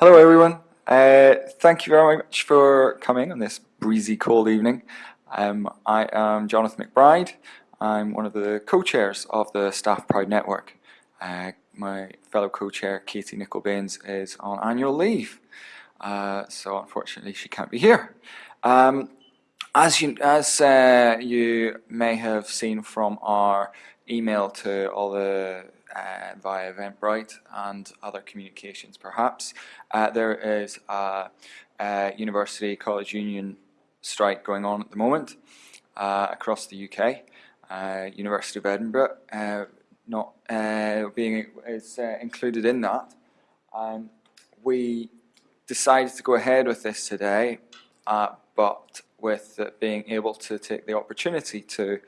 Hello everyone. Uh, thank you very much for coming on this breezy cold evening. Um, I am Jonathan McBride. I'm one of the co-chairs of the Staff Pride Network. Uh, my fellow co-chair Katie Nicol-Baines is on annual leave. Uh, so unfortunately she can't be here. Um, as you, as uh, you may have seen from our email to all the uh, via Eventbrite and other communications perhaps. Uh, there is a, a, university college union strike going on at the moment uh, across the UK. Uh, university of Edinburgh uh, not uh, being is included in that. Um, we decided to go ahead with this today, but with being able to take the opportunity to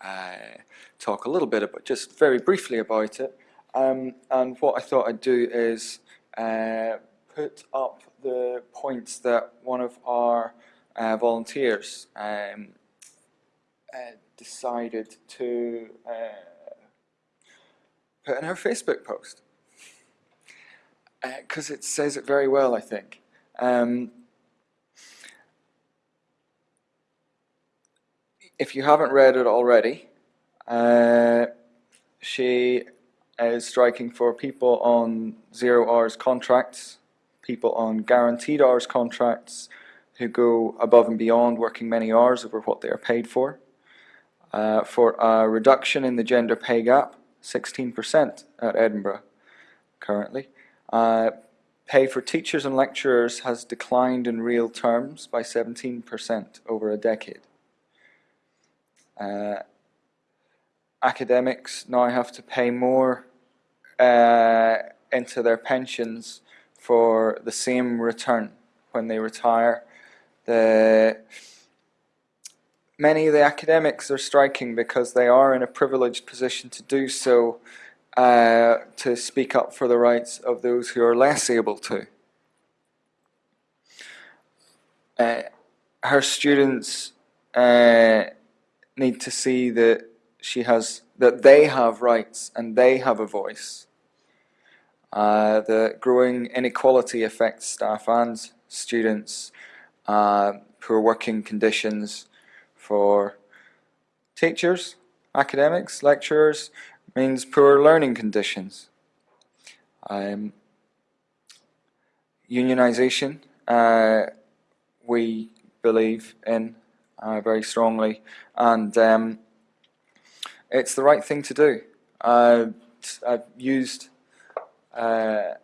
uh, talk a little bit about, just very briefly about it. Um, and what I thought I'd do is uh, put up the points that one of our uh, volunteers um, uh, decided to uh, put in her Facebook post. Because uh, it says it very well, I think. Um, if you haven't read it already, uh, she is striking for people on zero hours contracts, people on guaranteed hours contracts who go above and beyond working many hours over what they are paid for, uh, for a reduction in the gender pay gap, 16% at Edinburgh currently. Uh, pay for teachers and lecturers has declined in real terms by 17% over a decade. Uh, academics now have to pay more uh, into their pensions for the same return when they retire. The, many of the academics are striking because they are in a privileged position to do so uh, to speak up for the rights of those who are less able to. Uh, her students uh, need to see that she has that they have rights and they have a voice. Uh, the growing inequality affects staff and students. Uh, poor working conditions for teachers, academics, lecturers means poor learning conditions. Um, unionization, uh, we believe in uh, very strongly, and um, it's the right thing to do. Uh, I've used uh,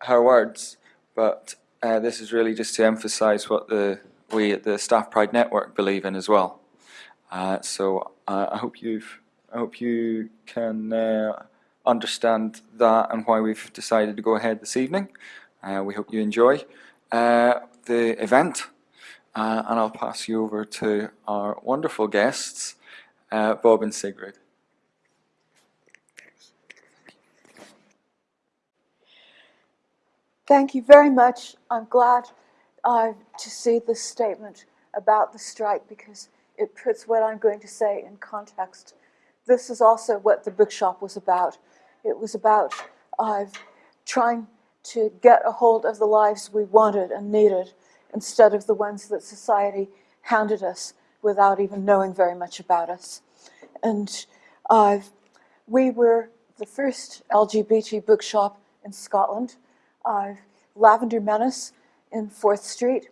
her words, but uh, this is really just to emphasise what the we at the Staff Pride Network believe in as well. Uh, so I hope you've I hope you can understand that and why we've decided to go ahead this evening. we hope you enjoy the event. Uh, and I'll pass you over to our wonderful guests, uh, Bob and Sigrid. Thank you very much. I'm glad uh, to see this statement about the strike because it puts what I'm going to say in context. This is also what the bookshop was about. It was about uh, trying to get a hold of the lives we wanted and needed instead of the ones that society handed us without even knowing very much about us. And uh, we were the first LGBT bookshop in Scotland. Uh, Lavender Menace in Forth Street.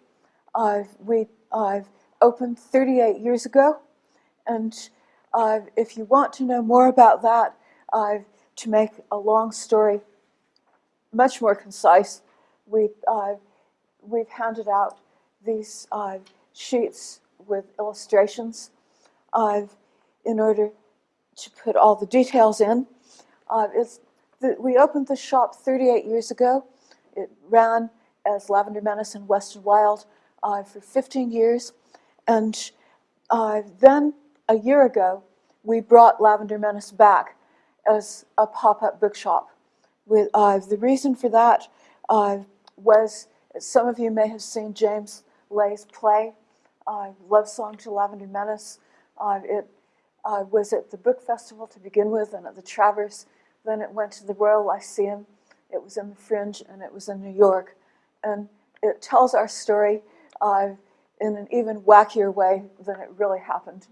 Uh, we opened 38 years ago. And uh, if you want to know more about that, uh, to make a long story much more concise, we we've handed out these uh, sheets with illustrations uh, in order to put all the details in. Uh, the, we opened the shop 38 years ago. It ran as Lavender Menace and West and Wilde uh, for 15 years. And uh, then a year ago, we brought Lavender Menace back as a pop-up bookshop. With, uh, the reason for that was some of you may have seen James Ley's play, uh, Love Song to Lavender Menace. Uh, it uh, was at the book festival to begin with and at the Traverse. Then it went to the Royal Lyceum. It was in the Fringe and it was in New York. and it tells our story uh, in an even wackier way than it really happened.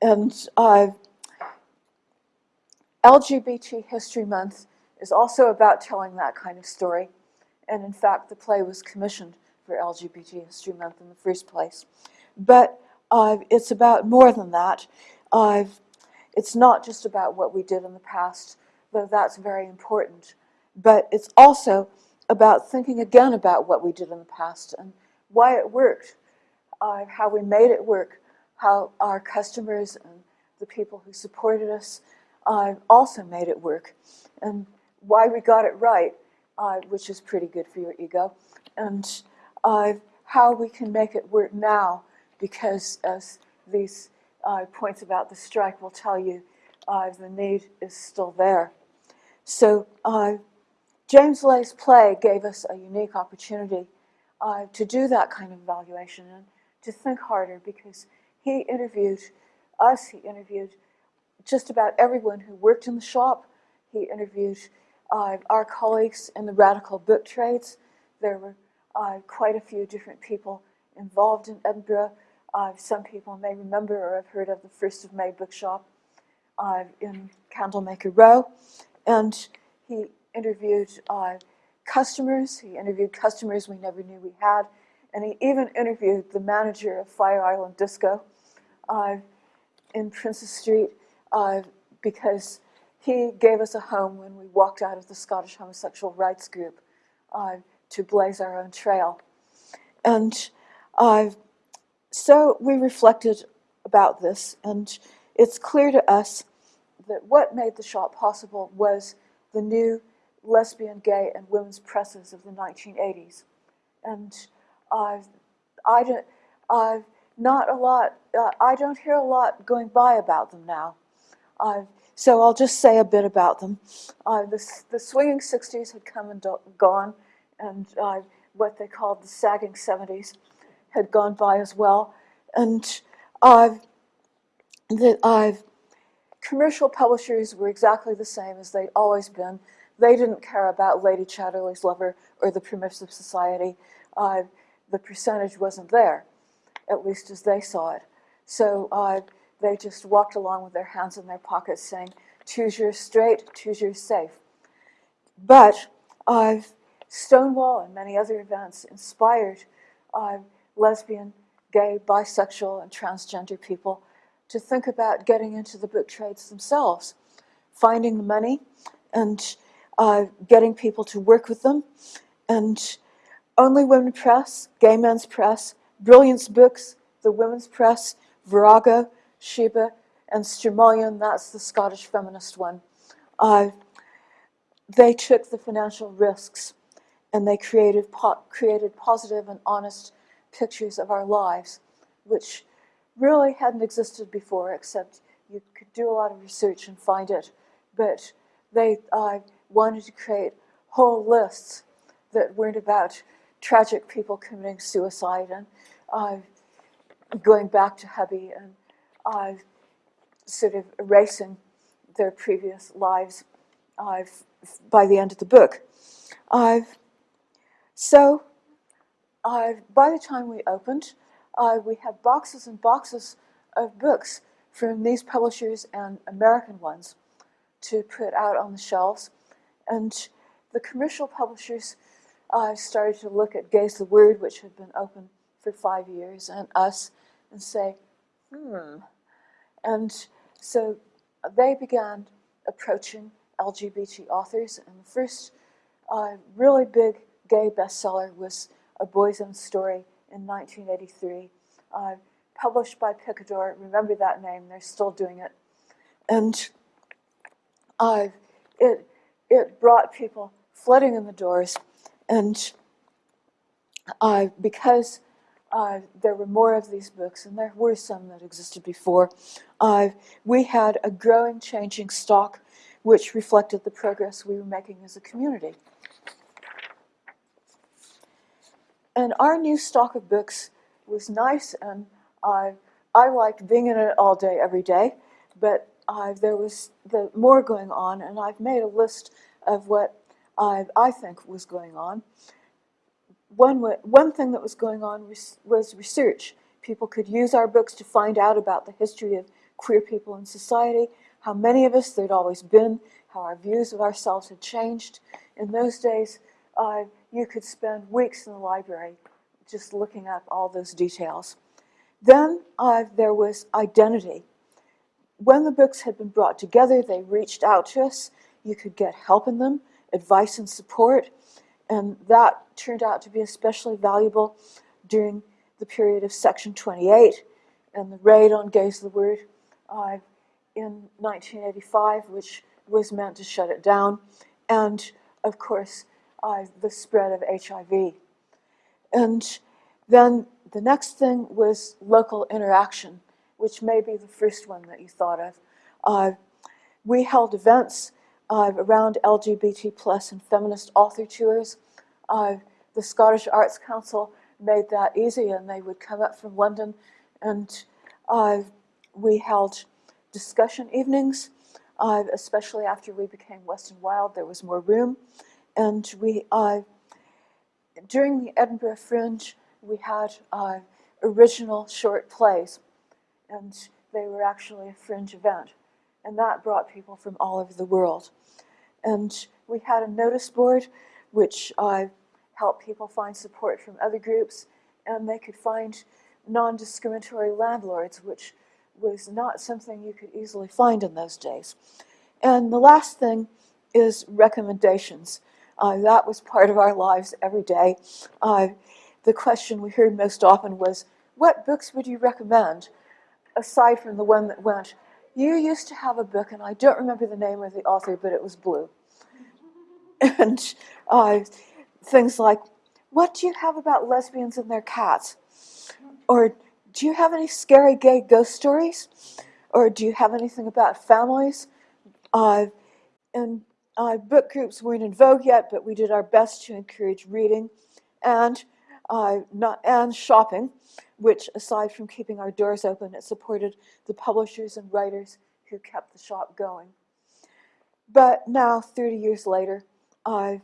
And uh, LGBT History Month is also about telling that kind of story. And in fact, the play was commissioned for LGBT History Month in the first place. But uh, it's about more than that. Uh, it's not just about what we did in the past, though that's very important. But it's also about thinking again about what we did in the past and why it worked, uh, how we made it work, how our customers and the people who supported us uh, also made it work, and why we got it right, uh, which is pretty good for your ego, and uh, how we can make it work now, because as these uh, points about the strike will tell you, uh, the need is still there. So uh, James Ley's play gave us a unique opportunity uh, to do that kind of evaluation and to think harder because he interviewed us, he interviewed just about everyone who worked in the shop, he interviewed uh, our colleagues in the radical book trades. There were uh, quite a few different people involved in Edinburgh. Uh, some people may remember or have heard of the First of May bookshop uh, in Candlemaker Row. And he interviewed uh, customers. He interviewed customers we never knew we had. And he even interviewed the manager of Fire Island Disco uh, in Princes Street because he gave us a home when we walked out of the Scottish Homosexual Rights Group uh, to blaze our own trail. And uh, so we reflected about this, and it's clear to us that what made the shop possible was the new lesbian, gay, and women's presses of the 1980s. And uh, I don't, uh, not a lot, uh, I don't hear a lot going by about them now. Uh, so I'll just say a bit about them. Uh, the, the swinging 60s had come and gone, and uh, what they called the sagging 70s had gone by as well. And the, commercial publishers were exactly the same as they'd always been. They didn't care about Lady Chatterley's Lover or the Permissive Society. Uh, the percentage wasn't there, at least as they saw it. So uh, they just walked along with their hands in their pockets saying, choose your straight, choose your safe. But uh, Stonewall and many other events inspired uh, lesbian, gay, bisexual, and transgender people to think about getting into the book trades themselves, finding the money and uh, getting people to work with them. And Only Women Press, Gay Men's Press, Brilliance Books, the Women's Press, Virago, Sheba, and Stramullion, that's the Scottish feminist one. Uh, they took the financial risks and they created, po created positive and honest pictures of our lives, which really hadn't existed before, except you could do a lot of research and find it. But they uh, wanted to create whole lists that weren't about tragic people committing suicide and uh, going back to hubby and uh, sort of erasing their previous lives uh, by the end of the book. Uh, so uh, by the time we opened, uh, we had boxes and boxes of books from these publishers and American ones to put out on the shelves. And the commercial publishers uh, started to look at Gay's the Word, which had been open for five years, and us, and say, hmm. And so they began approaching LGBT authors, and the first uh, really big gay bestseller was A Boy's Own Story in 1983, uh, published by Picador. Remember that name, they're still doing it. And uh, it, it brought people flooding in the doors. And uh, because uh, there were more of these books, and there were some that existed before, uh, we had a growing, changing stock which reflected the progress we were making as a community. And our new stock of books was nice, and I, I liked being in it all day, every day, but uh, there was the more going on, and I've made a list of what I, I think was going on. One, one thing that was going on was, was research. People could use our books to find out about the history of queer people in society, how many of us there'd always been, how our views of ourselves had changed. In those days, uh, you could spend weeks in the library just looking up all those details. Then uh, there was identity. When the books had been brought together, they reached out to us. You could get help in them, advice and support, and that turned out to be especially valuable during the period of Section 28 and the raid on Gays the Word uh, in 1985, which was meant to shut it down, and of course, uh, the spread of HIV. And then the next thing was local interaction, which may be the first one that you thought of. Uh, we held events uh, around LGBT plus and feminist author tours. The Scottish Arts Council made that easy, and they would come up from London, and we held discussion evenings. Especially after we became West and Wilde, there was more room, and we during the Edinburgh Fringe, we had uh, original short plays, and they were actually a fringe event. And that brought people from all over the world. And we had a notice board which uh, helped people find support from other groups, and they could find non discriminatory landlords, which was not something you could easily find in those days. And the last thing is recommendations. Uh, that was part of our lives every day. Uh, the question we heard most often was, What books would you recommend? Aside from the one that went, You used to have a book, and I don't remember the name of the author, but it was blue. And uh, things like, What do you have about lesbians and their cats? Or do you have any scary gay ghost stories? Or do you have anything about families? Uh, and uh, book groups weren't in vogue yet, but we did our best to encourage reading and uh, not and shopping, which, aside from keeping our doors open, it supported the publishers and writers who kept the shop going. But now, 30 years later, uh,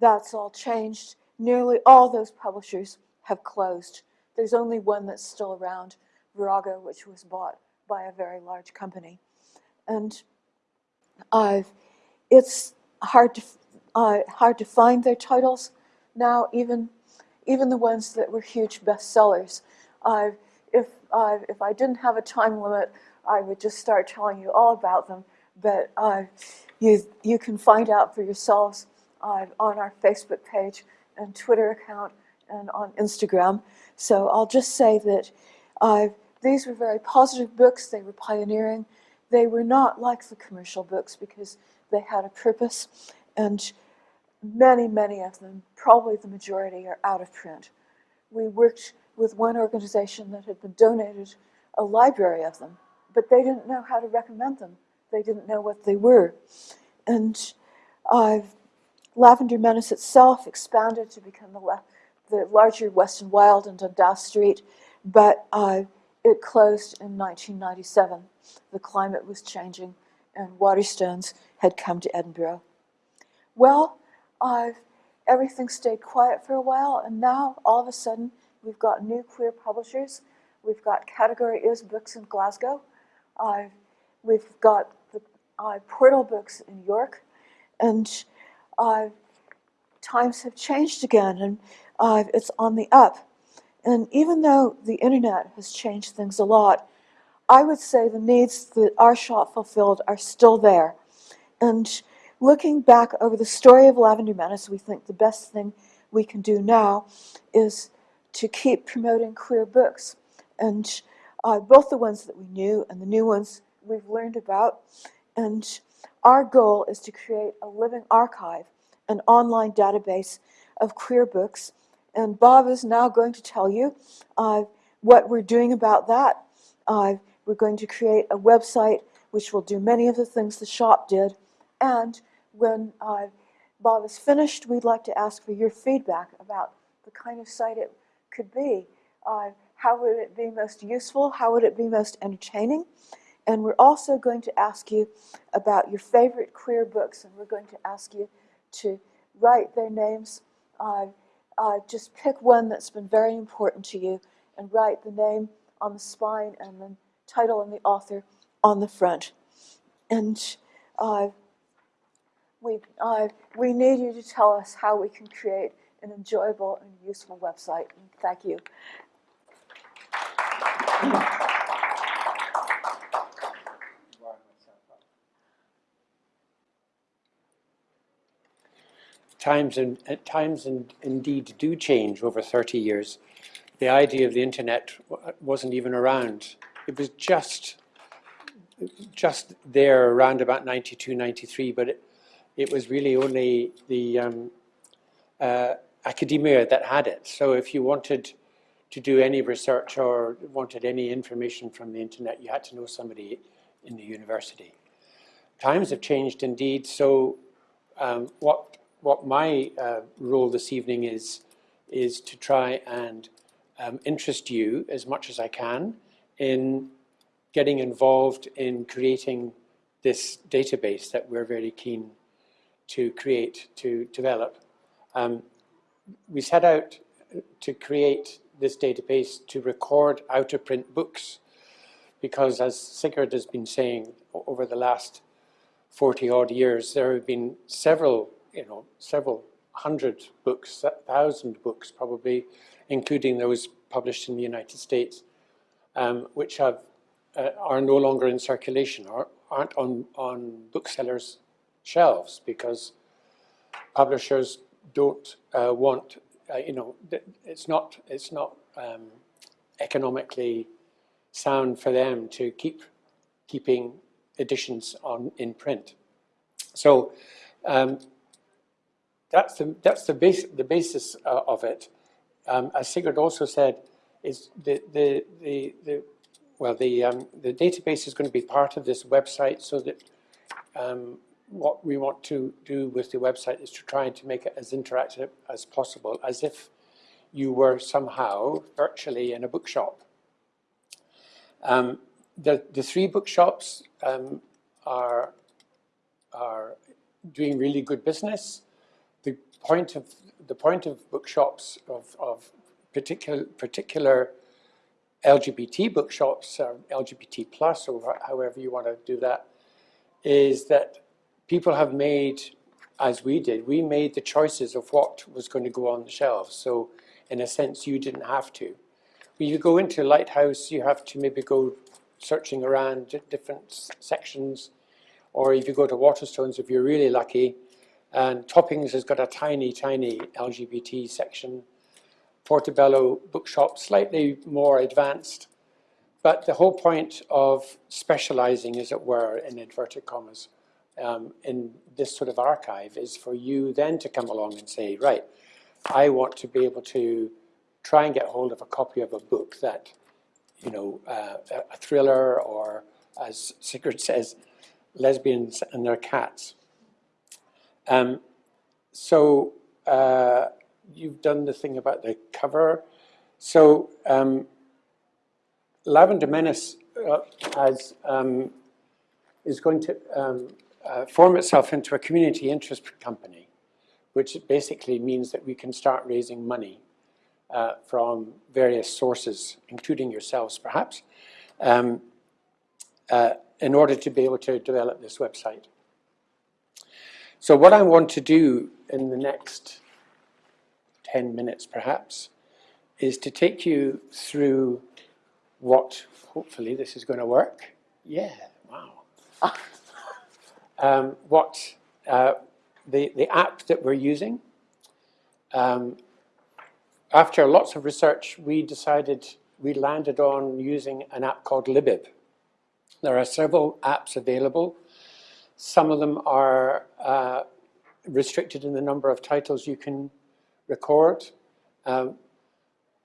that's all changed. Nearly all those publishers have closed. There's only one that's still around, Virago, which was bought by a very large company. And uh, it's hard to uh, hard to find their titles now, even even the ones that were huge bestsellers. Uh, if uh, if I didn't have a time limit, I would just start telling you all about them. But uh, you you can find out for yourselves uh, on our Facebook page and Twitter account and on Instagram. So I'll just say that uh, these were very positive books. They were pioneering. They were not like the commercial books because they had a purpose, and many, many of them, probably the majority, are out of print. We worked with one organization that had been donated a library of them, but they didn't know how to recommend them. They didn't know what they were. And uh, Lavender Menace itself expanded to become the, the larger West and Wilde and Dundas Street, but uh, it closed in 1997. The climate was changing, and Waterstones had come to Edinburgh. Well, uh, everything stayed quiet for a while, and now all of a sudden we've got new queer publishers. We've got Category Is Books in Glasgow. Uh, we've got the uh, Portal Books in York, and uh, times have changed again, and uh, it's on the up. And even though the internet has changed things a lot, I would say the needs that our shop fulfilled are still there. And looking back over the story of Lavender Menace, we think the best thing we can do now is to keep promoting queer books. And uh, both the ones that we knew and the new ones we've learned about. And our goal is to create a living archive, an online database of queer books. And Bob is now going to tell you uh, what we're doing about that. Uh, we're going to create a website which will do many of the things the shop did. And when uh, Bob is finished, we'd like to ask for your feedback about the kind of site it could be. Uh, how would it be most useful? How would it be most entertaining? And we're also going to ask you about your favorite queer books, and we're going to ask you to write their names uh, uh, just pick one that's been very important to you and write the name on the spine and the title and the author on the front. And uh, we, uh, we need you to tell us how we can create an enjoyable and useful website. Thank you. times and times and indeed do change over 30 years. The idea of the internet wasn't even around. It was just just there around about 92, 93, but it, it was really only the um, uh, academia that had it. So if you wanted to do any research or wanted any information from the internet, you had to know somebody in the university. Times have changed indeed, so um, what what my uh, role this evening is, is to try and um, interest you as much as I can in getting involved in creating this database that we're very keen to create, to develop. Um, we set out to create this database to record out-of-print books because as Sigrid has been saying over the last 40 odd years, there have been several you know, several hundred books, thousand books probably, including those published in the United States, um, which have, uh, are no longer in circulation or aren't on, on booksellers' shelves because publishers don't uh, want, uh, you know, it's not, it's not um, economically sound for them to keep keeping editions on in print. So um, that's the, that's the, base, the basis uh, of it. Um, as Sigrid also said, is the, the, the, the well, the, um, the database is going to be part of this website so that um, what we want to do with the website is to try and to make it as interactive as possible, as if you were somehow virtually in a bookshop. Um, the, the three bookshops um, are, are doing really good business The point of the point of bookshops of, of particular particular LGBT bookshops, or LGBT plus, or however you want to do that, is that people have made, as we did, we made the choices of what was going to go on the shelves. So in a sense, you didn't have to. When you go into Lighthouse, you have to maybe go searching around different sections, or if you go to Waterstones, if you're really lucky, and Toppings has got a tiny, tiny LGBT section. Portobello Bookshop, slightly more advanced. But the whole point of specializing, as it were, in inverted commas, um, in this sort of archive is for you then to come along and say, right, I want to be able to try and get hold of a copy of a book that, you know, uh, a thriller or, as Sigrid says, lesbians and their cats. Um, so uh, you've done the thing about the cover. So um, Lavender Menace uh, has, um, is going to um, uh, form itself into a community interest company, which basically means that we can start raising money uh, from various sources, including yourselves perhaps, um, uh, in order to be able to develop this website. So what I want to do in the next 10 minutes perhaps is to take you through what, hopefully this is going to work. Yeah, wow. um, what uh, the, the app that we're using. Um, after lots of research, we decided, we landed on using an app called Libib. There are several apps available. Some of them are uh, restricted in the number of titles you can record. Um,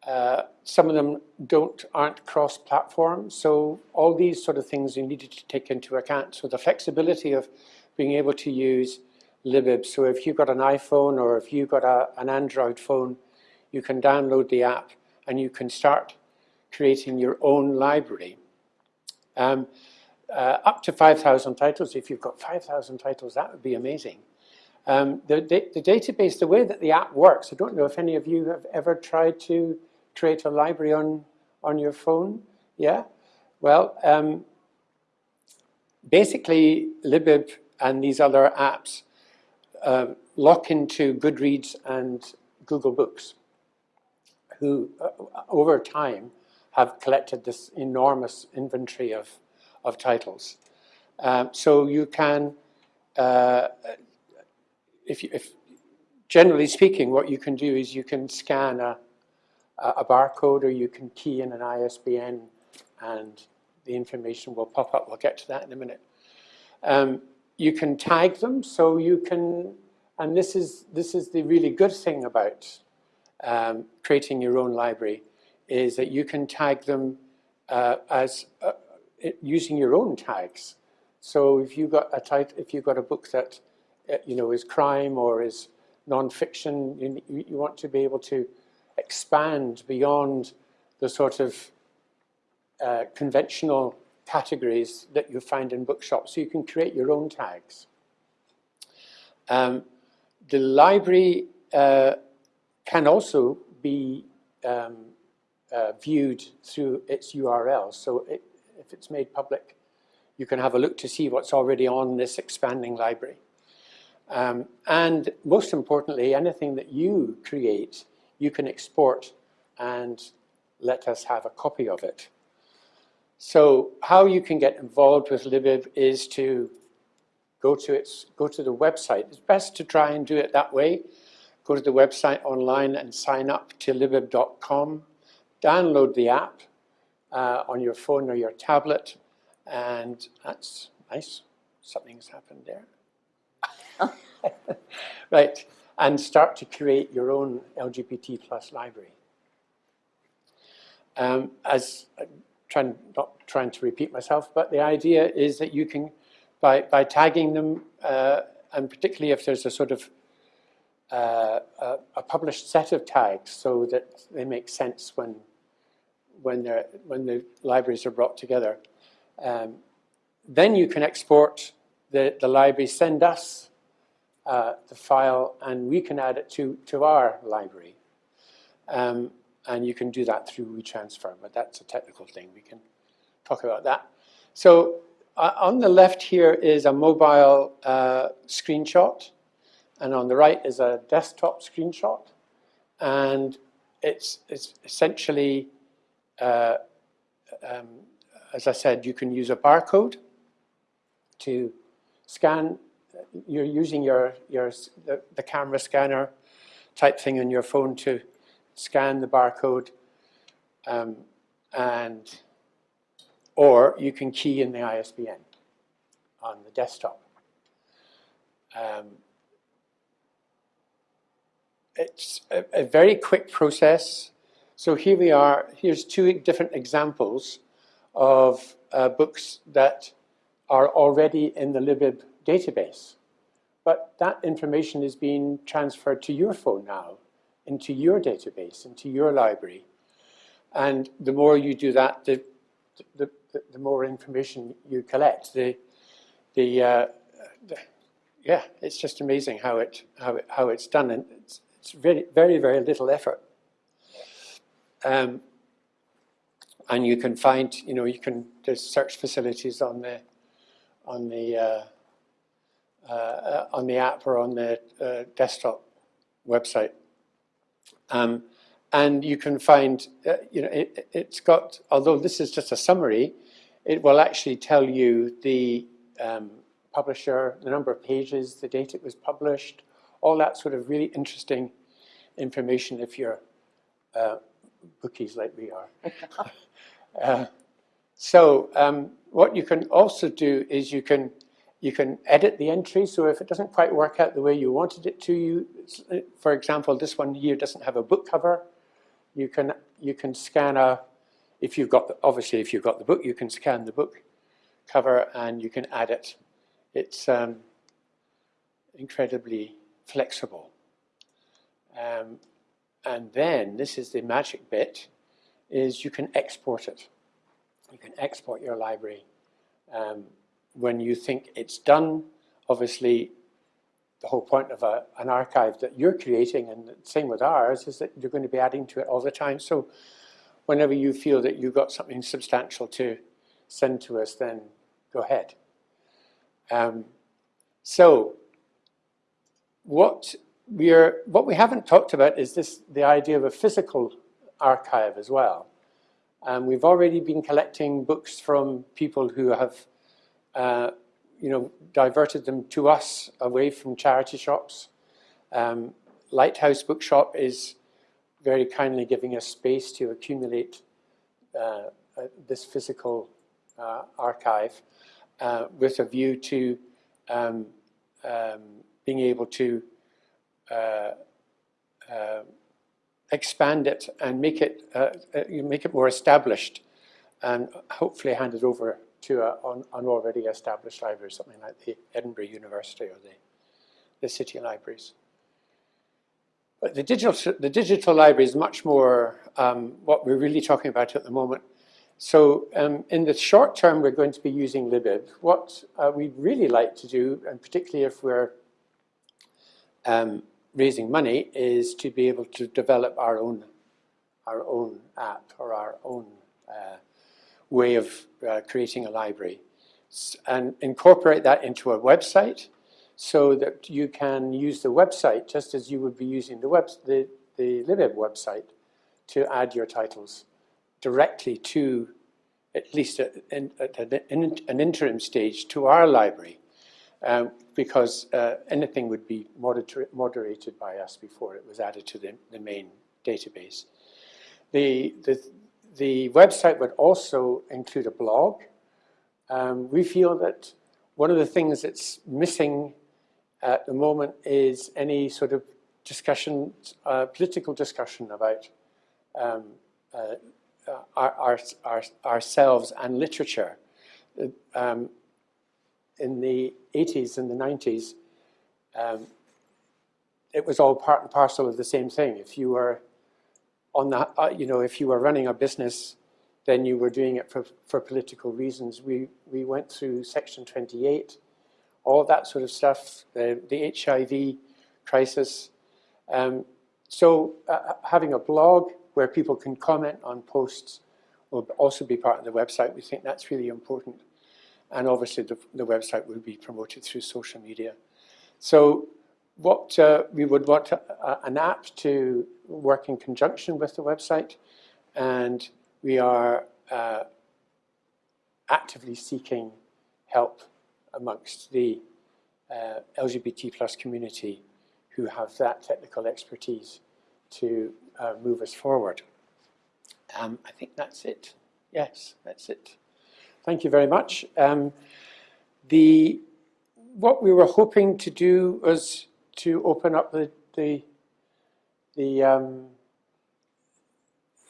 uh, some of them don't aren't cross-platform, so all these sort of things you needed to take into account. So the flexibility of being able to use Libib. So if you've got an iPhone or if you've got a, an Android phone, you can download the app and you can start creating your own library. Um, uh, up to 5,000 titles. If you've got 5,000 titles, that would be amazing. Um, the, da- the database, the way that the app works, I don't know if any of you have ever tried to create a library on, on your phone. Yeah? Well, um, basically, Libib and these other apps uh, lock into Goodreads and Google Books, who uh, over time have collected this enormous inventory of, of titles. Um, so you can, uh, if, you, if generally speaking, what you can do is you can scan a, a barcode or you can key in an ISBN and the information will pop up. We'll get to that in a minute. Um, you can tag them, so you can, and this is, this is the really good thing about um, creating your own library, is that you can tag them uh, as uh, using your own tags. So if you got a title, if you've got a book that uh, you know is crime or is non-fiction, you, you want to be able to expand beyond the sort of uh, conventional categories that you find in bookshops, so you can create your own tags. Um, the library uh, can also be um, uh, viewed through its URL. So it, if it's made public, you can have a look to see what's already on this expanding library. Um, and most importantly, anything that you create, you can export and let us have a copy of it. So how you can get involved with Libib is to go to its go to the website. It's best to try and do it that way. Go to the website online and sign up to libib.com. Download the app uh, on your phone or your tablet, and that's nice. Something's happened there. right, and start to create your own LGBT plus library. Um, as trying, not trying to repeat myself, but the idea is that you can, by, by tagging them, uh, and particularly if there's a sort of uh, a, a, published set of tags so that they make sense when, when, they're, when the libraries are brought together. Um, then you can export the, the library, send us uh, the file, and we can add it to, to our library. Um, and you can do that through WeTransfer, but that's a technical thing. We can talk about that. So uh, on the left here is a mobile uh, screenshot, and on the right is a desktop screenshot. And it's, it's essentially, uh, um, as I said, you can use a barcode to scan. You're using your, your the, the camera scanner type thing on your phone to scan the barcode, um, and or you can key in the ISBN on the desktop. Um, it's a, a, very quick process. So here we are, here's two different examples of uh, books that are already in the Libib database. But that information is being transferred to your phone now into your database, into your library. And the more you do that, the, the, the, the more information you collect. The, the, uh, the, yeah, it's just amazing how, it, how, it, how it's done. And it's, it's very, very, very little effort. Um, and you can find, you know, you can, there's search facilities on the, on the, uh, uh, on the app or on the uh, desktop website. Um, and you can find, uh, you know, it, has got, although this is just a summary, it will actually tell you the um, publisher, the number of pages, the date it was published, all that sort of really interesting information if you're uh, bookies like we are. uh, so um, what you can also do is you can you can edit the entry, so if it doesn't quite work out the way you wanted it to, you, for example, this one here doesn't have a book cover, you can, you can scan a, if you've got, obviously if you've got the book, you can scan the book cover and you can add it. It's um, incredibly flexible. Um, and then, this is the magic bit, is you can export it. You can export your library um, when you think it's done, obviously the whole point of a, an archive that you're creating, and the same with ours, is that you're going to be adding to it all the time. So whenever you feel that you've got something substantial to send to us, then go ahead. Um, so what we're what we haven't talked about is this the idea of a physical archive as well. Um, we've already been collecting books from people who have, uh, you know, diverted them to us away from charity shops. Um, Lighthouse Bookshop is very kindly giving us space to accumulate uh, uh, this physical uh, archive uh, with a view to um, um, being able to uh, expand it and make it make it more established, and hopefully hand it over to a, an, an already established library, something like the Edinburgh University or the the city libraries. But the digital the digital library is much more um, what we're really talking about at the moment. So um, in the short term, we're going to be using libib. What uh, we'd really like to do, and particularly if we're um, raising money, is to be able to develop our own, our own app or our own uh, way of uh, creating a library and incorporate that into a website so that you can use the website just as you would be using the, web, the, the libib website to add your titles directly to, at least at, at, at an interim stage, to our library. Um, because uh, anything would be moder moderated by us before it was added to the, the main database. The, the, the website would also include a blog. Um, we feel that one of the things that's missing at the moment is any sort of discussion, uh, political discussion about um, uh, our, our, our, ourselves and literature. Um, in the 80s and the 90s, um, it was all part and parcel of the same thing. If you were on the, uh, you know, if you were running a business, then you were doing it for, for political reasons. We, we went through Section 28, all that sort of stuff, the, the HIV crisis. Um, so uh, having a blog where people can comment on posts will also be part of the website. We think that's really important and obviously the, the website will be promoted through social media. So what uh, we would want uh, an app to work in conjunction with the website and we are uh, actively seeking help amongst the uh, LGBT plus community who have that technical expertise to uh, move us forward. Um, I think that's it. Yes, that's it. Thank you very much. Um, the, what we were hoping to do was to open up the, the, the um,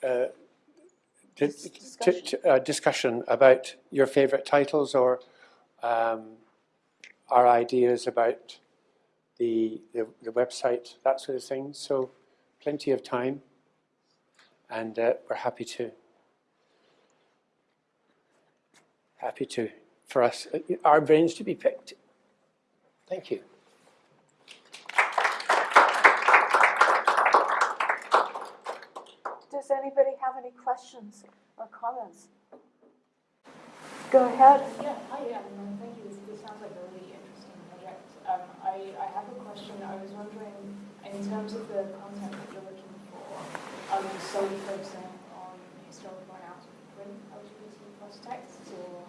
uh, discussion. Uh, discussion about your favorite titles or um, our ideas about the, the, the, website, that sort of thing. So plenty of time and uh, we're happy to happy to, for us, uh, our brains to be picked. Thank you. Does anybody have any questions or comments? Go ahead. Yeah, hi, yeah, um, thank you. This, this, sounds like a really interesting project. Um, I, I have a question. I was wondering, in terms of the content that you're looking for, are you solely focusing on historical and out of print LGBT plus texts, or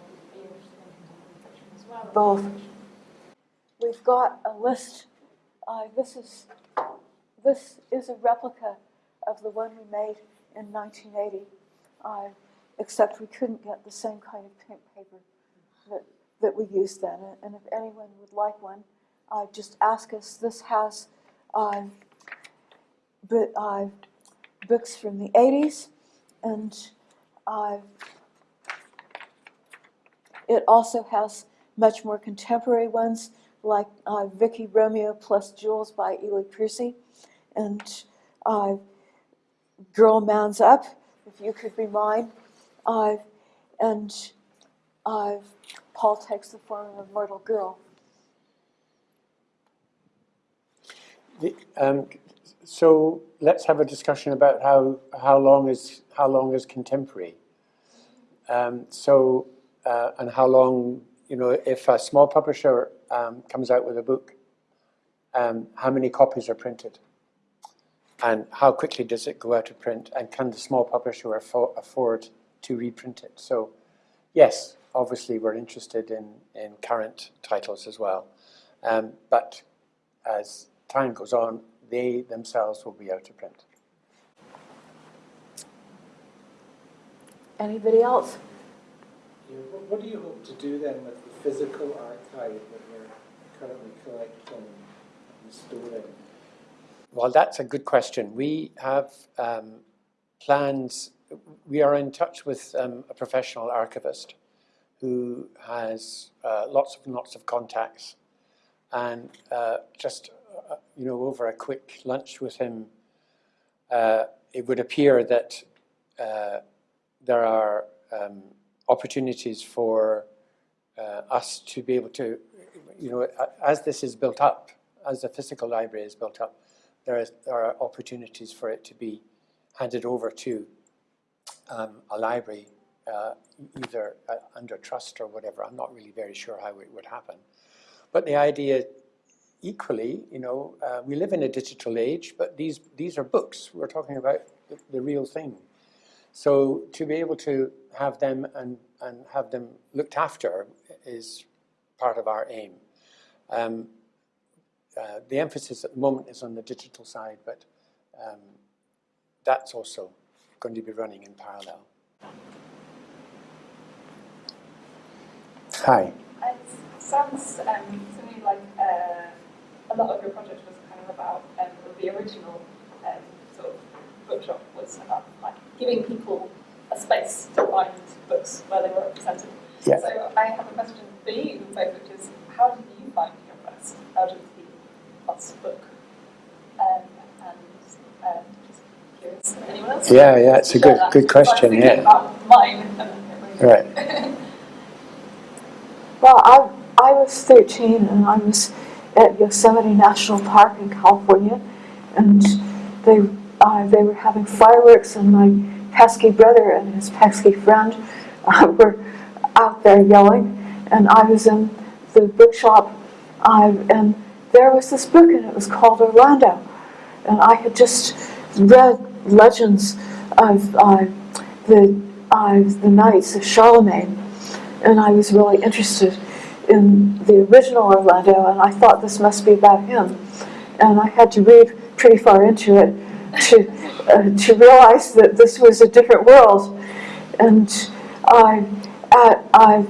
both. We've got a list. Uh, this is this is a replica of the one we made in 1980, uh, except we couldn't get the same kind of pink paper that, that we used then. And if anyone would like one, uh, just ask us. This has uh, but, uh, books from the 80s, and uh, it also has much more contemporary ones like uh, Vicky Romeo plus Joolz by Ely Percy and uh, Girl Mounds Up, If You Could Be Mine, uh, and uh, Paul Takes the Form of a Mortal Girl. The- um, So let's have a discussion about how, how long is, how long is contemporary? Um, So, uh, and how long, you know, if a small publisher um, comes out with a book, um, how many copies are printed? And how quickly does it go out of print? And can the small publisher affo- afford to reprint it? So, yes, obviously we're interested in, in current titles as well. Um, but as time goes on, they themselves will be out of print. Anybody else? Yeah, what, what do you hope to do then with the physical archive that you're currently collecting and storing? Well, that's a good question. We have um, plans, we are in touch with um, a professional archivist who has uh, lots and lots of contacts. And uh, just, uh, you know, over a quick lunch with him, uh, it would appear that uh, there are um, opportunities for uh, us to be able to, you know, as this is built up, as the physical library is built up, there, is, there are opportunities for it to be handed over to um, a library, uh, either uh, under trust or whatever. I'm not really very sure how it would happen. But the idea, equally, you know, uh, we live in a digital age, but these, these are books. We're talking about the, the real thing. So to be able to have them and, and have them looked after is part of our aim. Um, uh, the emphasis at the moment is on the digital side, but um, that's also going to be running in parallel. Hi. It sounds um, to me like uh, a lot of your project was kind of about um, the original um, sort of bookshop was about like giving people a space to find books where they were represented. Yeah. So I have a question for you both, which is how did you find your first Plus book? Um, and um, just curious, anyone else? Yeah, yeah, it's a good- that, good question, yeah. Mine. Right. Well, I, I was 13 and I was at Yosemite National Park in California, and they, uh, they were having fireworks, and my pesky brother and his pesky friend uh, were out there yelling, and I was in the bookshop, uh, and there was this book, and it was called Orlando, and I had just read legends of uh, the uh, the knights of Charlemagne, and I was really interested in the original Orlando, and I thought this must be about him. And I had to read pretty far into it to uh, to realize that this was a different world. And I, I, I,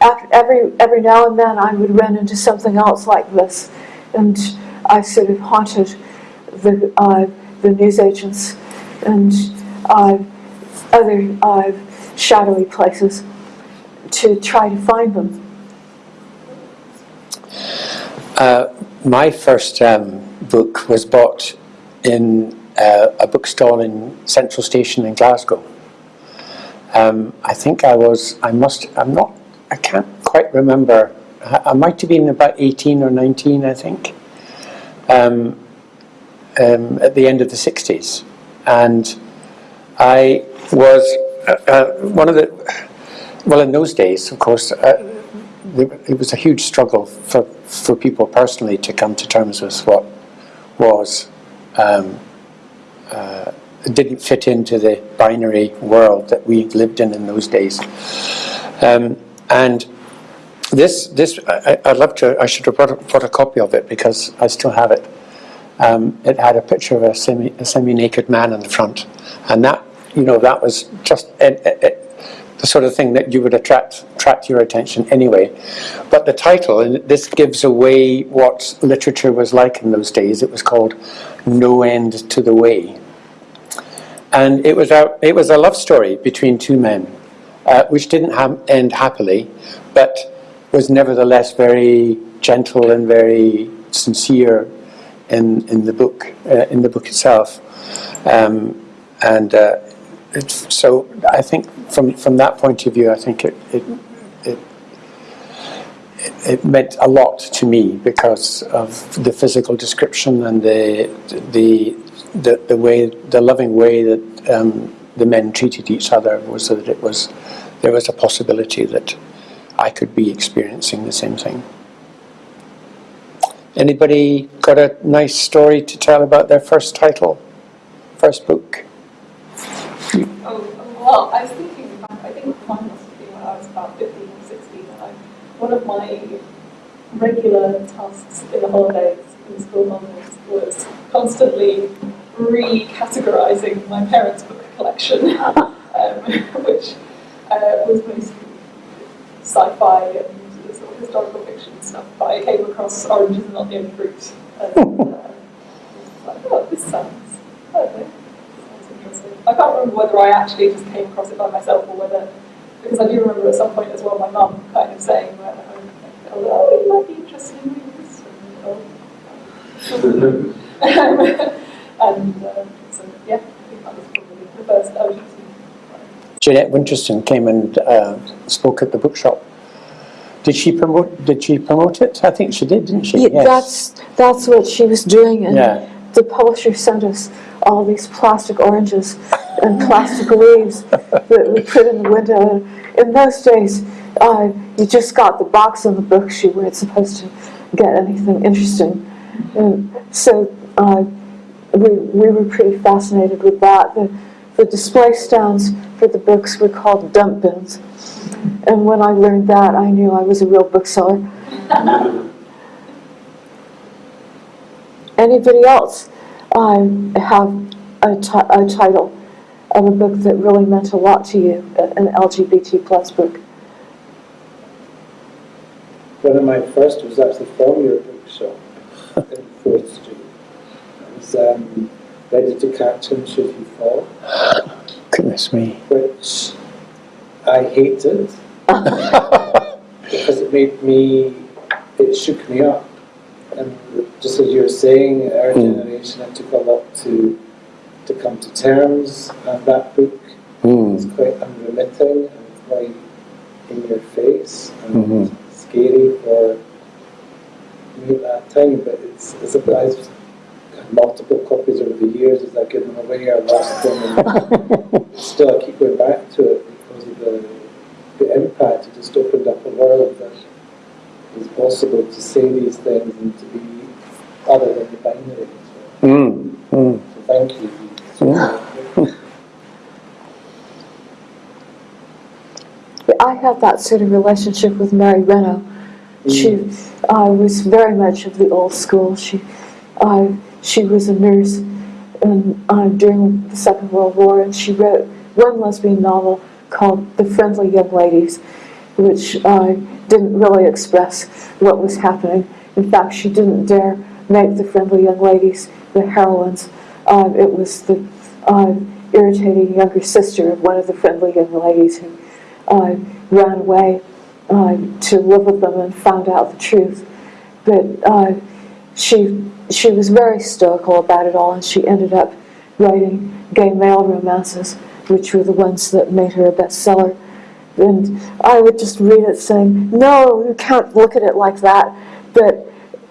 af- every every now and then, I would run into something else like this, and I sort of haunted the uh, the newsagents and uh, other uh, shadowy places to try to find them. Uh, my first um, book was bought in uh, a bookstall in Central Station in Glasgow. Um, I think I was, I must, I'm not, I can't quite remember. I, might have been about 18 or 19, I think, um, um, at the end of the 60s. And I was uh, uh, one of the, well, in those days, of course, uh, it was a huge struggle for, for people personally to come to terms with what was um, uh, didn't fit into the binary world that we lived in in those days. Um, and this, this I, I'd love to, I should have brought a, brought a copy of it because I still have it. Um, it had a picture of a semi, semi-naked man in the front. And that, you know, that was just, it, it, it, the sort of thing that you would attract attract your attention anyway. But the title, and this gives away what literature was like in those days. It was called No End to the Way, and it was a it was a love story between two men, uh, which didn't ha- end happily, but was nevertheless very gentle and very sincere in in the book uh, in the book itself, um, and. Uh, it's, so I think from from that point of view, I think it it it, it meant a lot to me because of the physical description and the the the, the way the loving way that um, the men treated each other was so that it was there was a possibility that I could be experiencing the same thing. Anybody got a nice story to tell about their first title, first book? Oh, well, I was thinking, I think mine must have been when I was about 15 or 16, I, one of my regular tasks in the holidays in school holidays was constantly recategorizing my parents' book collection, um, which uh, was mostly sci-fi and sort of historical fiction stuff, but I came across Oranges Are Not the Only Fruit, and uh, I was like, oh, this sounds, I don't know, sounds interesting. I can't remember whether I actually just came across it by myself or whether, because I do remember at some point as well my mum kind of saying, well, oh, you might be interested in reading this. And, oh. and uh, so, yeah, I think that was probably the first OGT. Jeanette Winterson came and uh, spoke at the bookshop. Did she promote? Did she promote it? I think she did, didn't she? Yeah, That's, that's what she was doing, and Yeah. the publisher sent us all these plastic oranges and plastic leaves that we put in the window. In those days, uh, you just got the box of the books, you weren't supposed to get anything interesting. And so uh, we, we were pretty fascinated with that. The, the display stands for the books were called dump bins. And when I learned that, I knew I was a real bookseller. Anybody else um, have a, a title of a book that really meant a lot to you, an LGBT plus book? One of my first was actually from your Forth Street. It was um, Ready to Catch Him Should He Fall, Goodness me. which I hated because it made me, it shook me up. And just as you were saying, our Mm. generation, it took a lot to to come to terms, and that book Mm. is quite unremitting and quite in your face and Mhm. scary for me at that time. But it's, it's a, had multiple copies over the years as I've given them away or lost them, and still I keep going back to it because of the, the impact. It just opened up a world that it was possible to say these things and to be other than the binary. So, Mm. Mm. so thank you. I had that sort of relationship with Mary Renault. She uh, was very much of the old school. She, uh, she was a nurse in, uh, during the Second World War, and she wrote one lesbian novel called The Friendly Young Ladies, which uh, didn't really express what was happening. In fact, she didn't dare make the friendly young ladies the heroines. Uh, it was the uh, irritating younger sister of one of the friendly young ladies who uh, ran away uh, to live with them and found out the truth. But uh, she she was very stoical about it all, and she ended up writing gay male romances, which were the ones that made her a bestseller. And I would just read it saying, "No, you can't look at it like that." But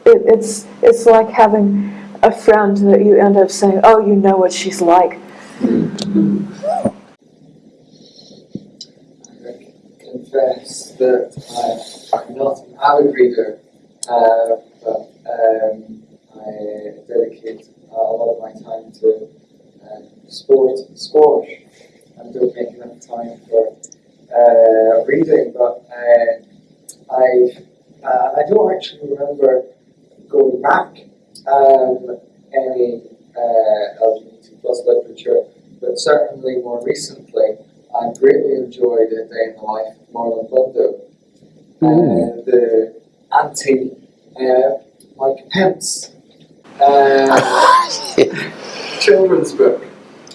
it, it's it's like having a friend that you end up saying, "Oh, you know what she's like." I confess that I, I'm not an avid reader, uh, but um, I dedicate uh, a lot of my time to uh, sport and squash and don't make enough time for uh, reading. But uh, I, uh, I don't actually remember going back um, any uh, LGBT plus literature, but certainly more recently. I greatly enjoyed A Day in the Life of Marlon Bundo. Uh, the anti uh, Mike Pence uh, children's book.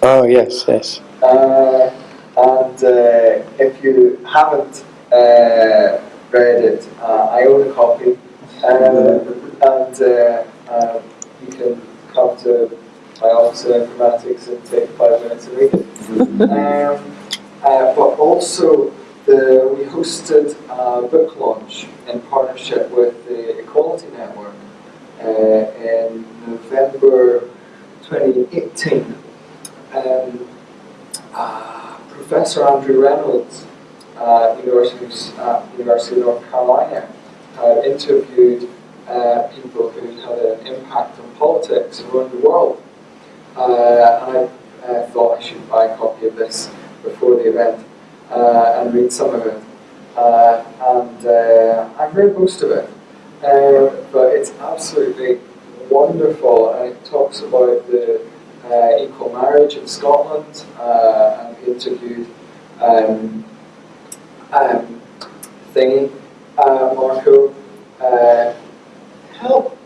Oh yes, yes. Uh, and uh, if you haven't uh, read it, uh, I own a copy. Uh, and uh, um, you can come to my office in informatics and take five minutes to read it. Um, uh, but also the, we hosted a book launch in partnership with the Equality Network in November 2018. Um, uh, Professor Andrew Reynolds uh, University, uh, University of North Carolina interviewed uh, people who had an impact on politics around the world. Uh, and I uh, thought I should buy a copy of this before the event uh, and read some of it. Uh, and uh, I've read most of it, uh, but it's absolutely wonderful. And it talks about the uh, equal marriage in Scotland, uh, and interviewed um, um, thingy, uh, Marco. Uh, help!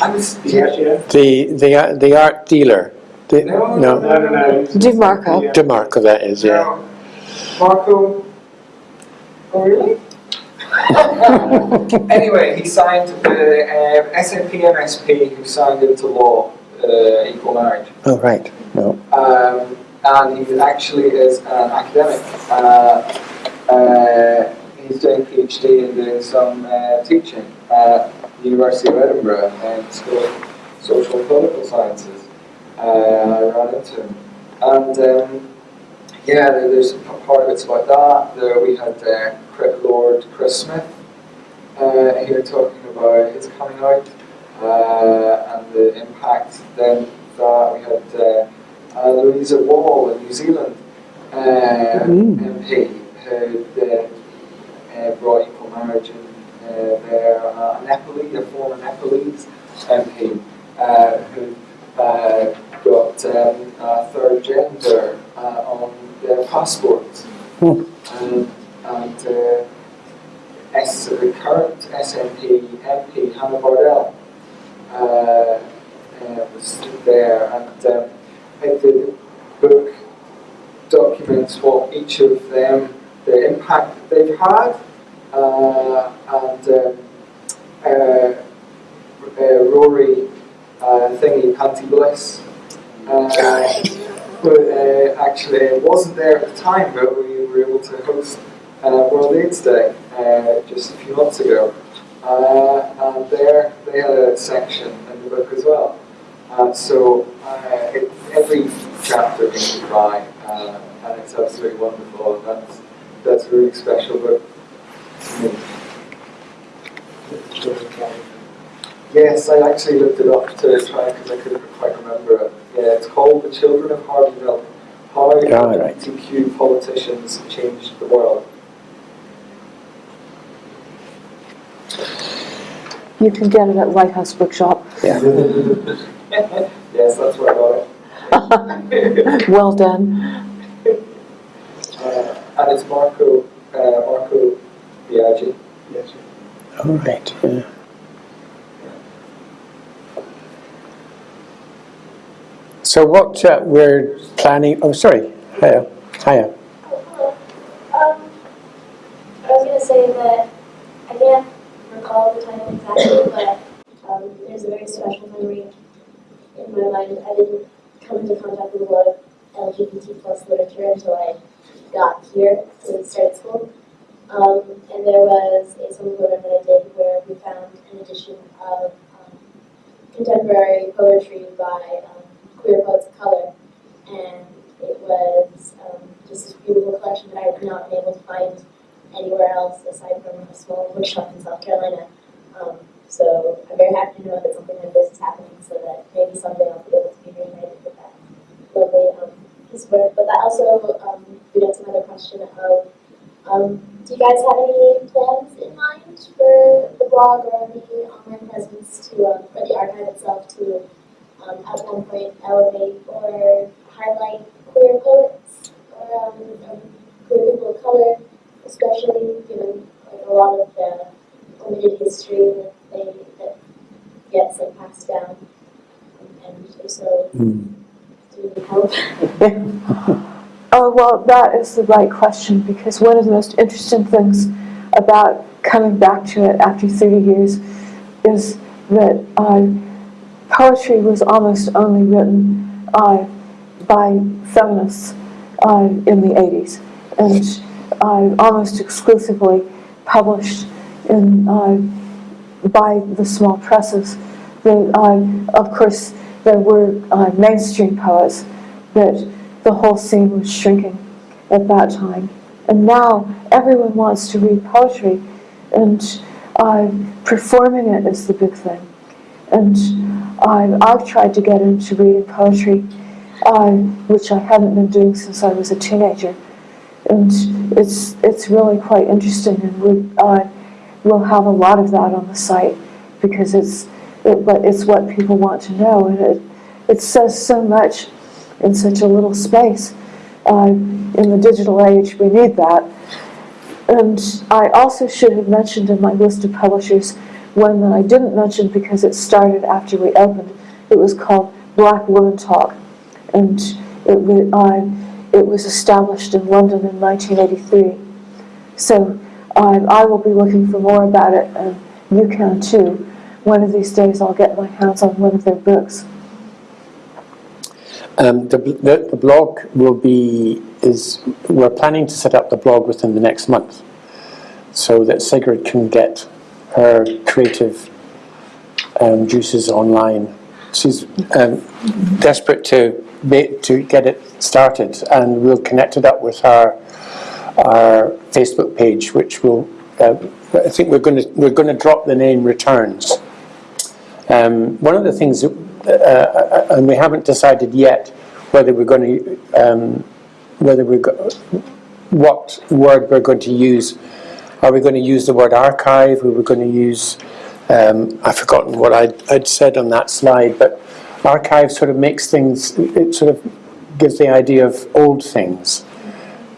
I was Yeah, yeah. The, the, the art dealer. The, No, no, No, no, no. DeMarco. DeMarco that is, yeah. No. Marco. Oh, really? anyway, he signed the um, SNP MSP, who signed into law uh, equal marriage. Oh, right, no. Um, and he actually is an academic. Uh, uh, he's doing a PhD and doing some uh, teaching at the University of Edinburgh in School of Social and Political Sciences. Uh, I ran into him. And um, yeah, there- there's a part of it's about that. There we had uh, Lord Chris Smith uh, here talking about his coming out uh, and the impact. Then that we had uh, uh, Louisa Wall in New Zealand uh, MP who uh, brought equal marriage in uh, there, uh, a Nepalese, a former Nepalese MP uh, who uh, got um, a third gender uh, on their passports. Um, and uh, S, the current SNP MP, Hannah Bardell, uh, uh, was there, and um, I think the book documents what each of them, the impact that they've had, uh, and um, uh, uh, Rory uh, thingy, Panti Bliss, uh, uh, actually wasn't there at the time, but we were able to host uh, World AIDS Day uh, just a few months ago. And there they had a section in the book as well. So it, every chapter makes me cry, and it's absolutely wonderful. And that's that's really special me. Yes, I actually looked it up to try because I couldn't quite remember it. Yeah, it's called The Children of Harvey Milk: How Ah, right. LGBTQ Politicians Changed the World. You can get it at Lighthouse Bookshop. Yeah. yes, that's where I got it. Well done. Uh, and it's Marco, uh, Marco Biagi. Yes, All right, yeah. So what uh, we're planning, oh, sorry, hiya, hiya. Um, I was gonna say that I can't recall the title exactly, but um, there's a very special memory in my mind. I didn't come into contact with a lot of LGBT plus literature until I got here to start school. Um, and there was a summer program that I did where we found an edition of um, contemporary poetry by um, queer poets of color, and it was um, just this beautiful collection that I had not been able to find anywhere else aside from a small bookshop in South Carolina. Um, so I'm very happy to know that something like this is happening, so that maybe someday I'll be able to be reunited with that lovely um, piece of work. But that also um, to another question of, um, do you guys have any plans in mind for the blog or the online presence to, um, or the archive itself to um, at one point elevate or highlight queer poets or um, um, queer people of color, especially given like a lot of the limited history that they that gets like passed down. And so, Hmm. do help? Oh, well, that is the right question because one of the most interesting things about coming back to it after 30 years is that uh, poetry was almost only written uh, by feminists uh, in the 80s. and uh, almost exclusively published in, uh, by the small presses. The, uh, of course, there were uh, mainstream poets, but the whole scene was shrinking at that time. And now everyone wants to read poetry, and performing it is the big thing. And I've tried to get into reading poetry, uh, which I haven't been doing since I was a teenager. And it's, it's really quite interesting, and we, uh, we'll have a lot of that on the site because it's, it, but it's what people want to know, and it, it says so much in such a little space. Uh, in the digital age, we need that. And I also should have mentioned in my list of publishers one that I didn't mention because it started after we opened. It was called Black Woman Talk, and it, wa- uh, it was established in London in 1983. So uh, I will be looking for more about it, and you can too. One of these days, I'll get my hands on one of their books. Um, the, the, the blog will be, is, we're planning to set up the blog within the next month so that Sigrid can get her creative um, juices online. She's um, desperate to, ma- to get it started and we'll connect it up with our, our Facebook page which will, uh, I think we're going to, we're going to drop the name Returns. Um, one of the things, that, uh, uh, and we haven't decided yet whether we're going to, um, whether we're, what word we're going to use. Are we going to use the word archive? Are we going to use, um, I've forgotten what I'd, I'd said on that slide, but archive sort of makes things, it sort of gives the idea of old things.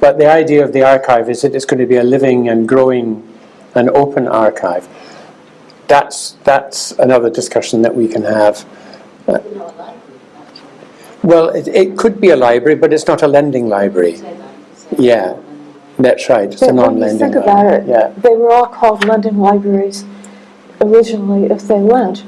But the idea of the archive is that it's going to be a living and growing and open archive that's that's another discussion that we can have. Well, it, it could be a library, but it's not a lending library. Yeah, that's right. It's But you non-lending think about it, Yeah, they were all called London libraries originally if they lent.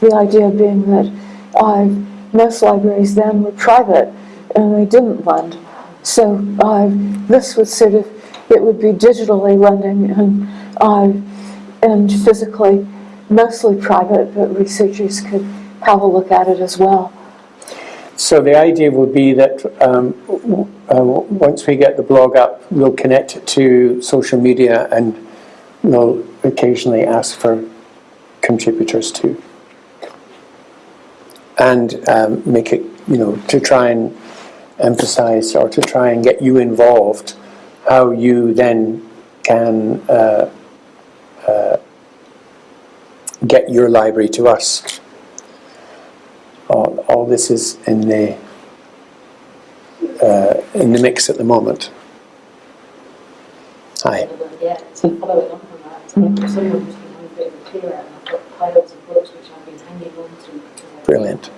The idea being that uh, most libraries then were private and they didn't lend. So uh, this would sort of, it would be digitally lending and, uh, and physically mostly private, but researchers could have a look at it as well. So the idea would be that um, uh, once we get the blog up, we'll connect it to social media and we'll occasionally ask for contributors too. And um, make it, you know, to try and emphasize or to try and get you involved, how you then can uh, uh, get your library to us all, all this is in the uh, in the mix at the moment. Hi. Yeah, so following on from that, um, someone who's been a bit clearer, and I've got piles of books which I've been hanging on to. because Brilliant.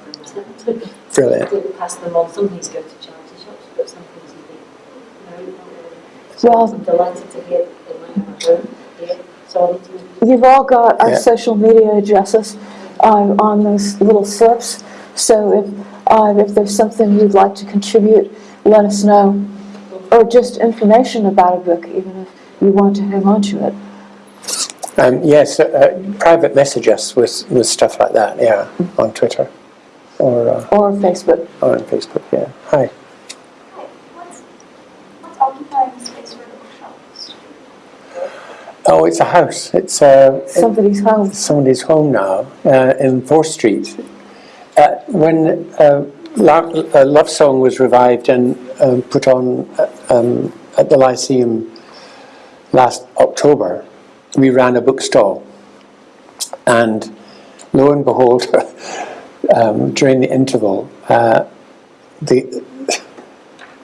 Brilliant. didn't pass them on. Some things go to charity shops, but some things you think, no, so well, I'm delighted to hear that might have a home here, so I need to You've all got our Yeah. social media addresses uh, on those little slips. So if, uh, if there's something you'd like to contribute, let us know. Or just information about a book, even if you want to hang on to it. Um, yes, uh, uh, private message us with, with stuff like that. Yeah, on Twitter or uh, Or Facebook. or on Facebook. Yeah. Hi. Hi, what's, what's the space for the bookshop? Oh, it's a house. It's uh, Somebody's home. somebody's home now uh, in Forth Street. When uh, uh, Love Song was revived and um, put on uh, um, at the Lyceum last October, we ran a bookstall. And lo and behold, um, during the interval, uh, the,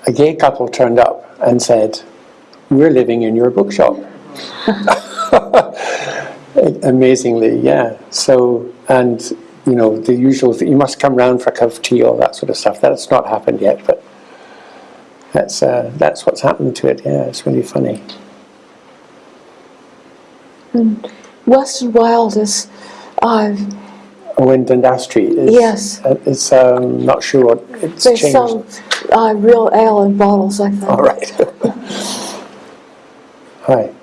a gay couple turned up and said, We're living in your bookshop. Amazingly, yeah. So, and you know, the usual, you must come round for a cup of tea, all that sort of stuff. That's not happened yet, but that's uh, that's what's happened to it. Yeah, it's really funny. West and Wilde is, uh, Oh, in Dundas Street. Is, Yes. uh, It's um, not sure what it's they changed. sell uh, real ale in bottles, I think. All right.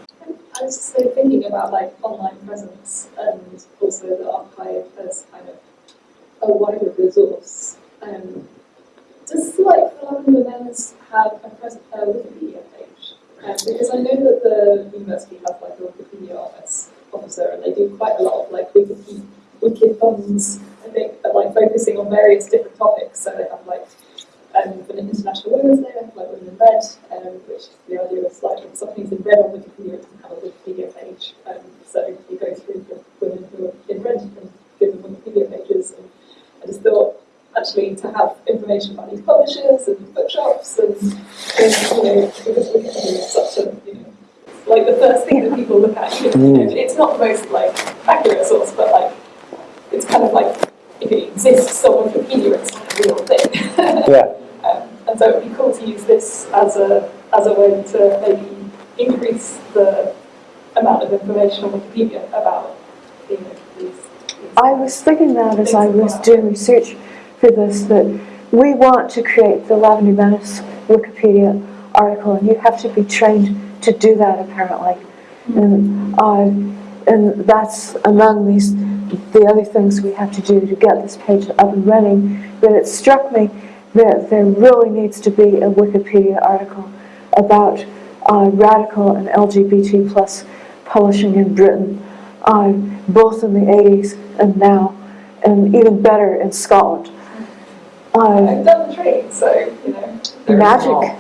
I was just thinking about like online presence and also the archive as kind of a wider resource. Um, does like the Lavender Menace have a a Wikipedia page? Um, because I know that the university has like a Wikipedia office officer and they do quite a lot of like wiki wiki funds, I think, but like focusing on various different topics. So they have like um, for the International Women's Day, they have like Women in Red, um, which the idea is like if something's in red on Wikipedia, it can have a Wikipedia page. Um, so you go through the women who are in red and give them Wikipedia pages. And I just thought actually to have information about these publishers and bookshops and, and you know, because Wikipedia is such a, you know, like the first thing that people look at. You know, It's not the most like accurate source, but like it's kind of like if it exists on Wikipedia, it's like a real thing. Yeah. And so it'd be cool to use this as a as a way to maybe increase the amount of information on Wikipedia about you know, these. these I was thinking that as I was doing research for this, that we want to create the Lavender Menace Wikipedia article, and you have to be trained to do that apparently. And, uh, and that's among these, the other things we have to do to get this page up and running. But it struck me that there really needs to be a Wikipedia article about uh, radical and LGBT plus publishing in Britain, uh, both in the 80s and now, and even better in Scotland. Uh, I've done the training, so you know. there is magic. not-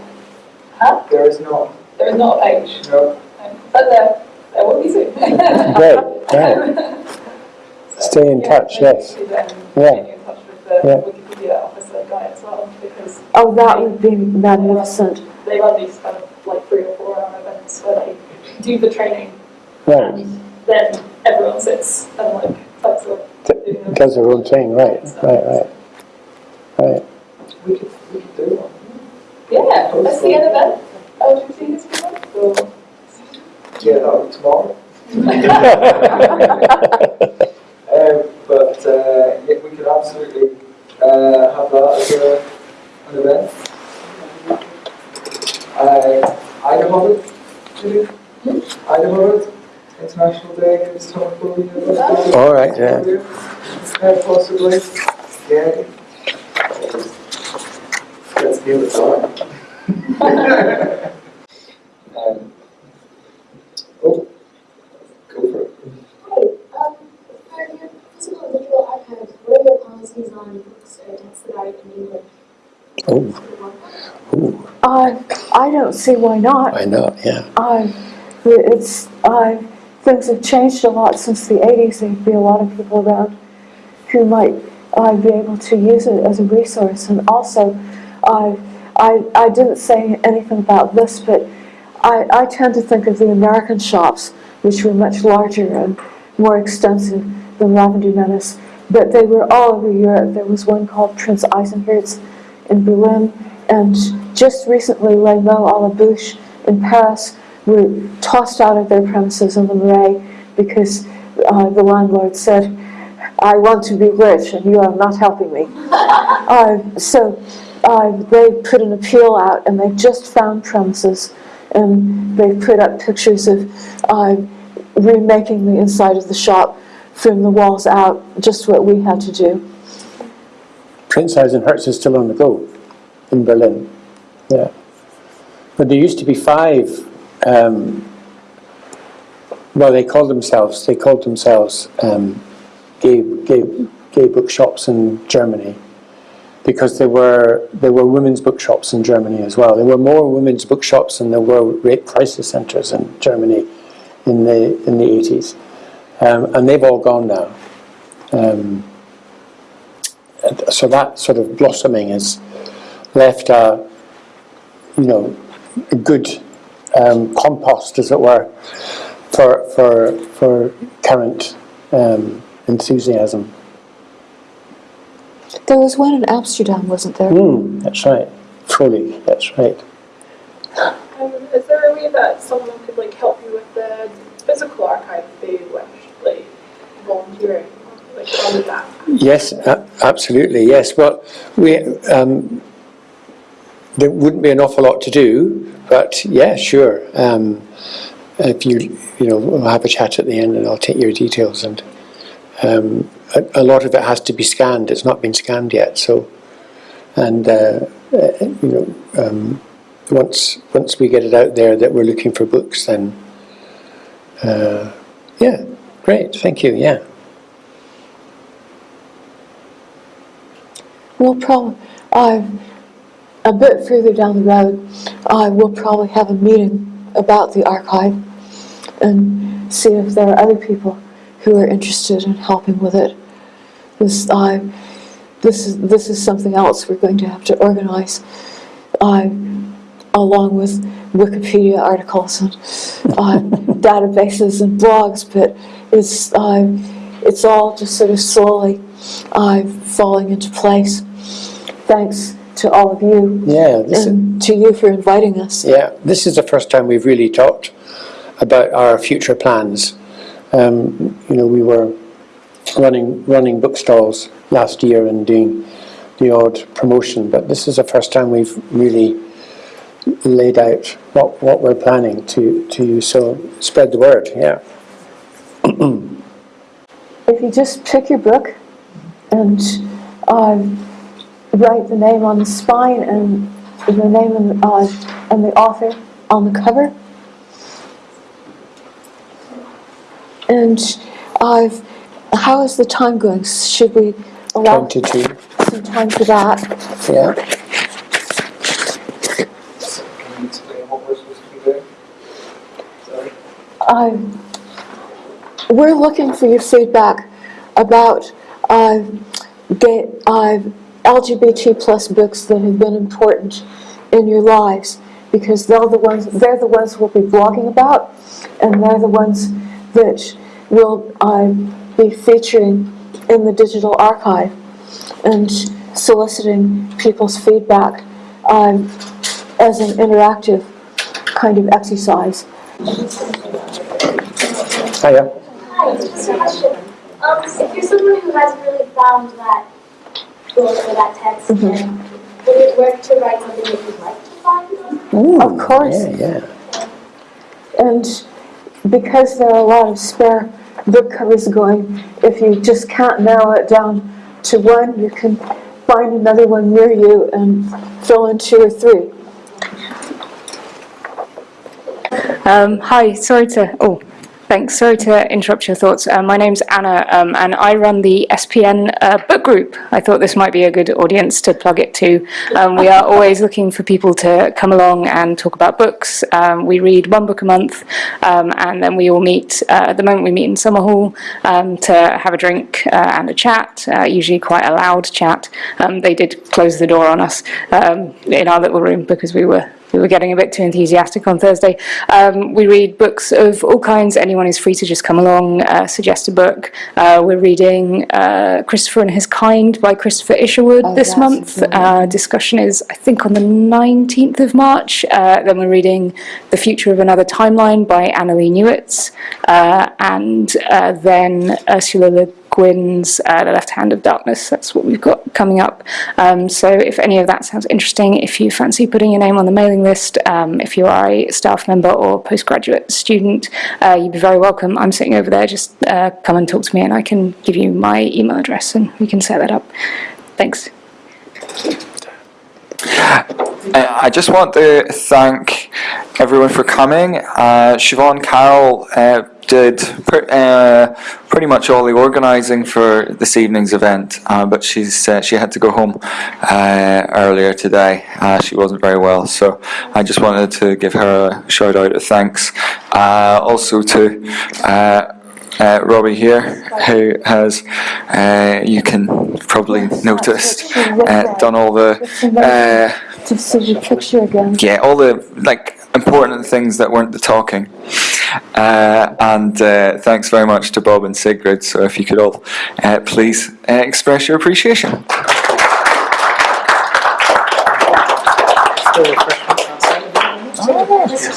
Huh? There is not, There is not a page, no, um, but there there will be soon. Great, great. Stay in touch, yes. Yeah. Yeah. Get in touch with the Yeah. Wikipedia officer guy as well, because Oh, that would be magnificent. they run these kind of like three or four hour events where they do the training Right. and then everyone sits and like types of. Does their own thing, right, right, right. Right. we could, we could do one. Yeah, let's see an event. LGBT history month or Yeah, that would be tomorrow. Um, but uh, yeah, we could absolutely uh, have that as a, an event. Uh, Idaho, maybe? Idaho, International Day Against Homophobia. All right, yeah. Yeah, possibly. Yeah. Let's give it a try. um, oh, go for it. Hi, um, for your physical and digital archives, what are your policies on books or texts that are in English? Oh, oh, Uh, I don't see why not. I know, yeah. Uh, it's, uh, things have changed a lot since the 80s. There'd be a lot of people around who might uh, be able to use it as a resource. And also, uh, I, I didn't say anything about this, but I, I tend to think of the American shops, which were much larger and more extensive than Lavender Menace. But they were all over Europe. There was one called Prince Eisenherz in Berlin, and just recently Les Mots à la Bouche in Paris were tossed out of their premises in the Marais because uh, the landlord said, I want to be rich and you are not helping me. uh, so uh, they put an appeal out and they just found premises and they put up pictures of uh, remaking the inside of the shop from the walls out, just what we had to do. Prince Eisenherz is still on the go in Berlin. Yeah. But there used to be five, um, well, they called themselves, they called themselves um, gay, gay, gay bookshops in Germany because there were, there were women's bookshops in Germany as well. There were more women's bookshops than there were rape crisis centres in Germany in the, in the 80s. Um, and they've all gone now. Um, so that sort of blossoming has left a, you know, a good um, compost, as it were, for for for current um, enthusiasm. There was one in Amsterdam, wasn't there? Mm, that's right, Foley. That's right. Um, is there a way that someone could like help you with the physical archive if they wish, like volunteering, like on that? Yes, absolutely. Yes. Well, we um, there wouldn't be an awful lot to do, but yeah, sure. Um, if you, you know, we'll have a chat at the end and I'll take your details and um, a, a lot of it has to be scanned. It's not been scanned yet, so and uh, you know um, once once we get it out there that we're looking for books, then uh, yeah, great, thank you, yeah. We'll probably, uh, a bit further down the road, uh, we'll probably have a meeting about the archive and see if there are other people who are interested in helping with it. This, uh, this is this is something else we're going to have to organize, uh, along with Wikipedia articles and uh, databases and blogs. But it's uh, it's all just sort of slowly falling into place. Thanks to all of you Yeah, this and to you for inviting us. Yeah, this is the first time we've really talked about our future plans. Um, you know, we were running running bookstalls last year and doing the odd promotion, but this is the first time we've really laid out what, what we're planning to, to so spread the word, yeah. If you just pick your book and uh, write the name on the spine and the name and, uh, and the author on the cover. And uh, how is the time going? Should we allow Twenty-two, some time for that? yeah. Can you we're supposed to be doing? Sorry. Uh, we're looking for your feedback about uh, gay, uh, LGBT plus books that have been important in your lives because they're the ones they're the ones we'll be blogging about and they're the ones that will uh, be featuring in the digital archive and soliciting people's feedback um, as an interactive kind of exercise. Hiya. Hi, just a question. Um, if you're someone who hasn't really found that book or that text, then would it work to write something that you'd like to find? Of course. Yeah, yeah. And because there are a lot of spare book covers going, if you just can't narrow it down to one, you can find another one near you and fill in two or three. Um, hi, sorry to, oh, thanks, sorry to interrupt your thoughts. Uh, my name's Anna um, and I run the SPN uh, book group. I thought this might be a good audience to plug it to. Um, we are always looking for people to come along and talk about books. Um, we read one book a month um, and then we all meet, uh, at the moment we meet in Summerhall um, to have a drink uh, and a chat, uh, usually quite a loud chat. Um, they did close the door on us in our little room because we were we were getting a bit too enthusiastic on Thursday. Um, we read books of all kinds. Anyone is free to just come along, uh, suggest a book. Uh, we're reading uh, Christopher and His Kind by Christopher Isherwood Oh, this month. Uh, discussion is, I think, on the 19th of March. Uh, then we're reading The Future of Another Timeline by Annalee Newitz. Uh, and uh, then Ursula Le Guin's uh, The Left Hand of Darkness. That's what we've got coming up. Um, so if any of that sounds interesting, if you fancy putting your name on the mailing list, um, if you are a staff member or postgraduate student, uh, you'd be very welcome. I'm sitting over there. Just uh, come and talk to me and I can give you my email address and we can set that up. Thanks. Uh, I just want to thank everyone for coming. Uh, Siobhan Carroll uh, did uh, pretty much all the organising for this evening's event, uh, but she's uh, she had to go home uh, earlier today. She wasn't very well, so I just wanted to give her a shout out of thanks. Also to. Robbie here, who has, you can probably noticed, uh, done all the uh, To see the picture again. yeah, all the like important things that weren't the talking. Uh, and uh, thanks very much to Bob and Sigrid. So if you could all uh, please uh, express your appreciation.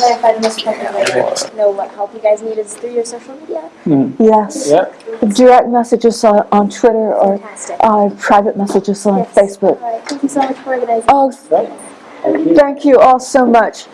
Just to clarify, the most effective way to know what help you guys need is through your social media. Yes. Yeah. Direct messages on, on Twitter or uh, private messages on Yes. Facebook. All right, thank you so much for organizing. Oh, thank you all so much.